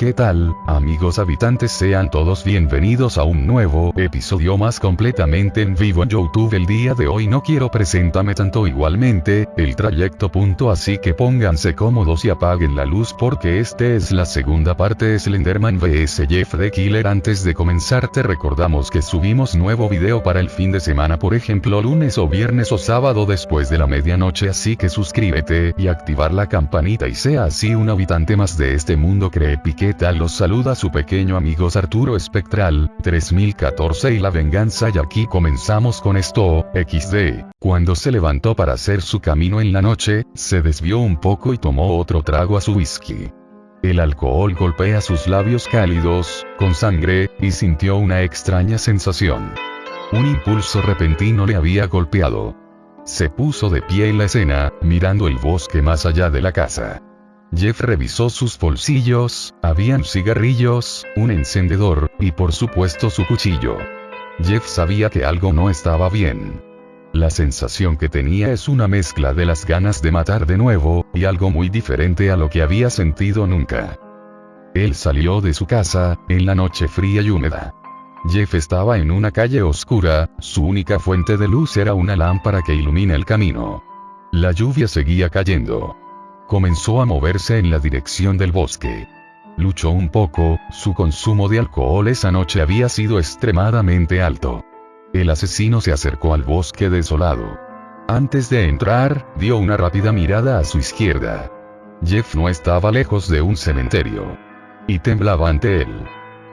¿Qué tal, amigos habitantes? Sean todos bienvenidos a un nuevo episodio más completamente en vivo en YouTube. El día de hoy no quiero presentarme tanto igualmente, el trayecto punto así que pónganse cómodos y apaguen la luz porque este es la segunda parte de Slenderman vs Jeff the Killer. Antes de comenzar te recordamos que subimos nuevo video para el fin de semana por ejemplo lunes o viernes o sábado después de la medianoche así que suscríbete y activar la campanita y sea así un habitante más de este mundo cree pique tal los saluda su pequeño amigo Arturo Espectral, 3014 y la venganza y aquí comenzamos con esto, XD. Cuando se levantó para hacer su camino en la noche, se desvió un poco y tomó otro trago a su whisky. El alcohol golpea sus labios cálidos, con sangre, y sintió una extraña sensación. Un impulso repentino le había golpeado. Se puso de pie en la escena, mirando el bosque más allá de la casa. Jeff revisó sus bolsillos, habían cigarrillos, un encendedor, y por supuesto su cuchillo. Jeff sabía que algo no estaba bien. La sensación que tenía es una mezcla de las ganas de matar de nuevo, y algo muy diferente a lo que había sentido nunca. Él salió de su casa, en la noche fría y húmeda. Jeff estaba en una calle oscura, su única fuente de luz era una lámpara que ilumina el camino. La lluvia seguía cayendo comenzó a moverse en la dirección del bosque. Luchó un poco, su consumo de alcohol esa noche había sido extremadamente alto. El asesino se acercó al bosque desolado. Antes de entrar, dio una rápida mirada a su izquierda. Jeff no estaba lejos de un cementerio. Y temblaba ante él.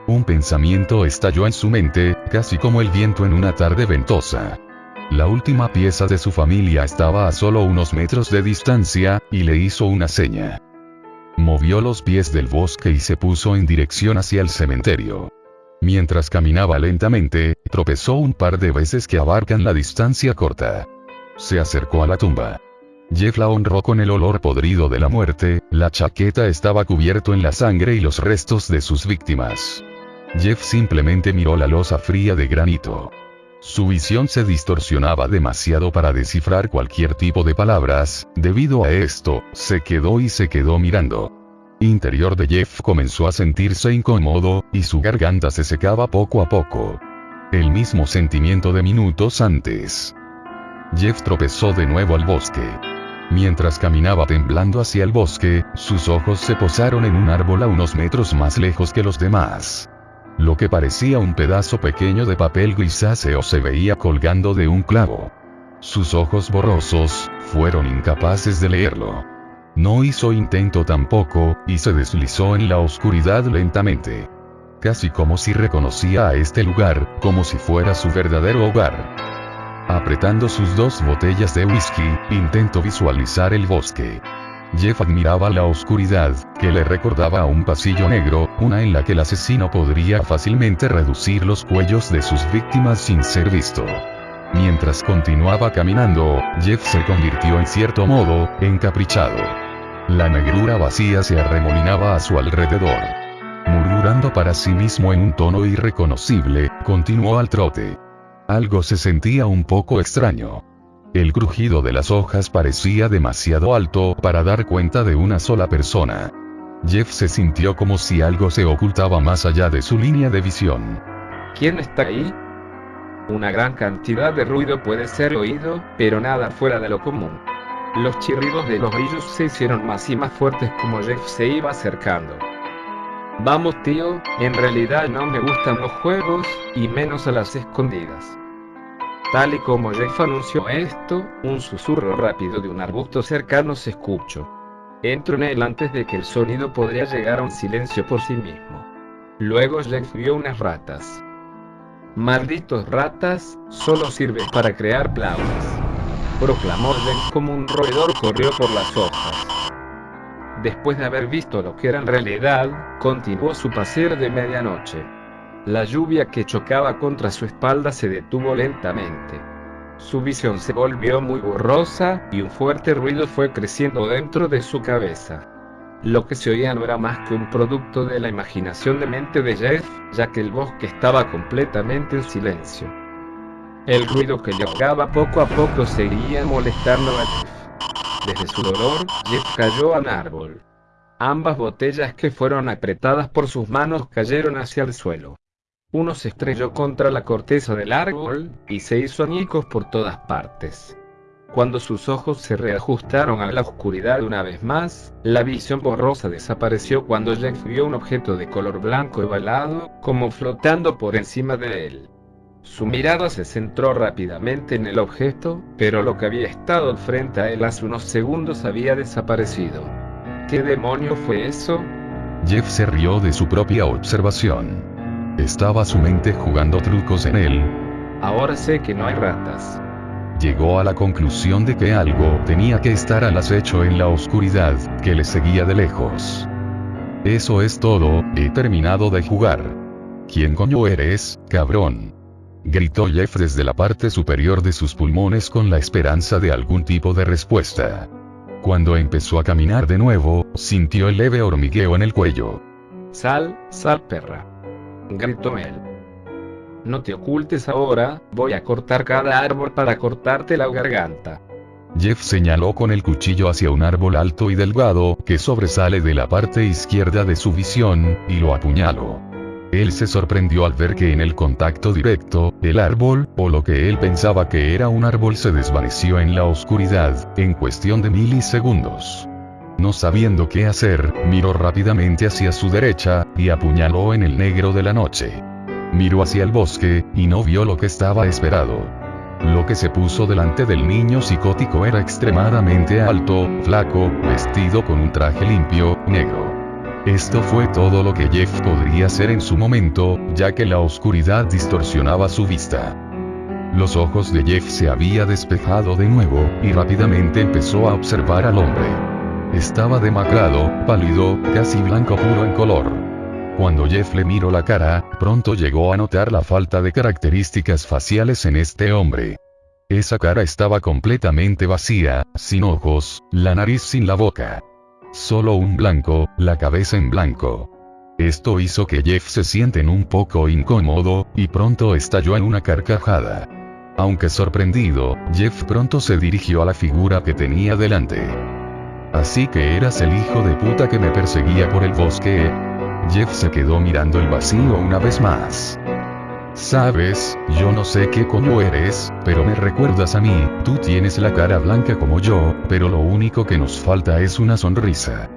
Un pensamiento estalló en su mente, casi como el viento en una tarde ventosa. La última pieza de su familia estaba a solo unos metros de distancia, y le hizo una seña. Movió los pies del bosque y se puso en dirección hacia el cementerio. Mientras caminaba lentamente, tropezó un par de veces que abarcan la distancia corta. Se acercó a la tumba. Jeff la honró con el olor podrido de la muerte, la chaqueta estaba cubierto en la sangre y los restos de sus víctimas. Jeff simplemente miró la losa fría de granito. Su visión se distorsionaba demasiado para descifrar cualquier tipo de palabras, debido a esto, se quedó y se quedó mirando. Interior de Jeff comenzó a sentirse incómodo, y su garganta se secaba poco a poco. El mismo sentimiento de minutos antes. Jeff tropezó de nuevo al bosque. Mientras caminaba temblando hacia el bosque, sus ojos se posaron en un árbol a unos metros más lejos que los demás. Lo que parecía un pedazo pequeño de papel grisáceo se veía colgando de un clavo. Sus ojos borrosos, fueron incapaces de leerlo. No hizo intento tampoco, y se deslizó en la oscuridad lentamente. Casi como si reconocía a este lugar, como si fuera su verdadero hogar. Apretando sus dos botellas de whisky, intentó visualizar el bosque. Jeff admiraba la oscuridad, que le recordaba a un pasillo negro, una en la que el asesino podría fácilmente reducir los cuellos de sus víctimas sin ser visto. Mientras continuaba caminando, Jeff se convirtió en cierto modo, encaprichado. La negrura vacía se arremolinaba a su alrededor. Murmurando para sí mismo en un tono irreconocible, continuó al trote. Algo se sentía un poco extraño. El crujido de las hojas parecía demasiado alto para dar cuenta de una sola persona. Jeff se sintió como si algo se ocultaba más allá de su línea de visión. ¿Quién está ahí? Una gran cantidad de ruido puede ser oído, pero nada fuera de lo común. Los chirridos de los grillos se hicieron más y más fuertes como Jeff se iba acercando. Vamos tío, en realidad no me gustan los juegos, y menos a las escondidas. Tal y como Jeff anunció esto, un susurro rápido de un arbusto cercano se escuchó. Entro en él antes de que el sonido podría llegar a un silencio por sí mismo. Luego Jeff vio unas ratas. Malditos ratas, solo sirven para crear plagas. Proclamó Jeff como un roedor corrió por las hojas. Después de haber visto lo que era en realidad, continuó su paseo de medianoche. La lluvia que chocaba contra su espalda se detuvo lentamente. Su visión se volvió muy borrosa, y un fuerte ruido fue creciendo dentro de su cabeza. Lo que se oía no era más que un producto de la imaginación de mente de Jeff, ya que el bosque estaba completamente en silencio. El ruido que le ahogaba poco a poco seguía molestando a Jeff. Desde su dolor, Jeff cayó al árbol. Ambas botellas que fueron apretadas por sus manos cayeron hacia el suelo. Uno se estrelló contra la corteza del árbol, y se hizo añicos por todas partes. Cuando sus ojos se reajustaron a la oscuridad una vez más, la visión borrosa desapareció cuando Jeff vio un objeto de color blanco ovalado, como flotando por encima de él. Su mirada se centró rápidamente en el objeto, pero lo que había estado frente a él hace unos segundos había desaparecido. ¿Qué demonio fue eso? Jeff se rió de su propia observación. Estaba su mente jugando trucos en él. Ahora sé que no hay ratas. Llegó a la conclusión de que algo tenía que estar al acecho en la oscuridad, que le seguía de lejos. Eso es todo, he terminado de jugar. ¿Quién coño eres, cabrón? gritó Jeff desde la parte superior de sus pulmones con la esperanza de algún tipo de respuesta. Cuando empezó a caminar de nuevo, sintió el leve hormigueo en el cuello. Sal, sal perra. Gritó él. No te ocultes ahora, voy a cortar cada árbol para cortarte la garganta. Jeff señaló con el cuchillo hacia un árbol alto y delgado, que sobresale de la parte izquierda de su visión, y lo apuñaló. Él se sorprendió al ver que en el contacto directo, el árbol, o lo que él pensaba que era un árbol se desvaneció en la oscuridad, en cuestión de milisegundos. No sabiendo qué hacer, miró rápidamente hacia su derecha, y apuñaló en el negro de la noche. Miró hacia el bosque, y no vio lo que estaba esperado. Lo que se puso delante del niño psicótico era extremadamente alto, flaco, vestido con un traje limpio, negro. Esto fue todo lo que Jeff podría hacer en su momento, ya que la oscuridad distorsionaba su vista. Los ojos de Jeff se había despejado de nuevo, y rápidamente empezó a observar al hombre. Estaba demacrado, pálido, casi blanco puro en color. Cuando Jeff le miró la cara, pronto llegó a notar la falta de características faciales en este hombre. Esa cara estaba completamente vacía, sin ojos, la nariz sin la boca. Solo un blanco, la cabeza en blanco. Esto hizo que Jeff se sienten un poco incómodo, y pronto estalló en una carcajada. Aunque sorprendido, Jeff pronto se dirigió a la figura que tenía delante. Así que eras el hijo de puta que me perseguía por el bosque. Jeff se quedó mirando el vacío una vez más. Sabes, yo no sé qué coño eres, pero me recuerdas a mí, tú tienes la cara blanca como yo, pero lo único que nos falta es una sonrisa.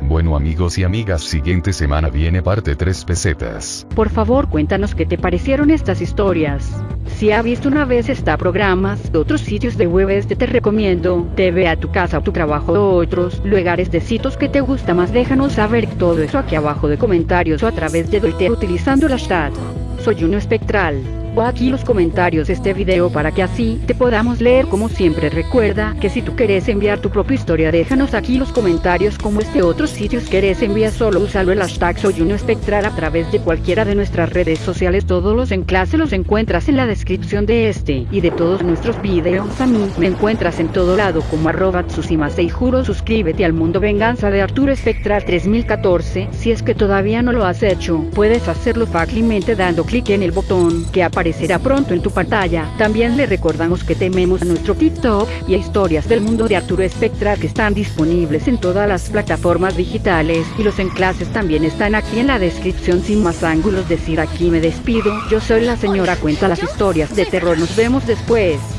Bueno amigos y amigas, siguiente semana viene parte 3 pesetas. Por favor cuéntanos qué te parecieron estas historias. Si ha visto una vez esta programas de otros sitios de web este te recomiendo, te ve a tu casa o tu trabajo o otros lugares de sitios que te gusta más déjanos saber todo eso aquí abajo de comentarios o a través de Twitter utilizando el hashtag soy uno espectral o aquí los comentarios de este video para que así te podamos leer. Como siempre recuerda que si tú quieres enviar tu propia historia déjanos aquí los comentarios como este otros sitios querés enviar solo usalo el hashtag soy uno espectral a través de cualquiera de nuestras redes sociales. Todos los enlaces los encuentras en la descripción de este y de todos nuestros videos. A mí me encuentras en todo lado como arroba y juro suscríbete al mundo venganza de Arturo Espectral 3014 si es que todavía no lo has hecho puedes hacerlo fácilmente dando clic en el botón que aparece aparecerá pronto en tu pantalla. También le recordamos que tememos a nuestro TikTok y a historias del mundo de Arturo Espectral que están disponibles en todas las plataformas digitales y los enlaces también están aquí en la descripción sin más ángulos decir aquí me despido. Yo soy la señora cuenta las historias de terror. Nos vemos después.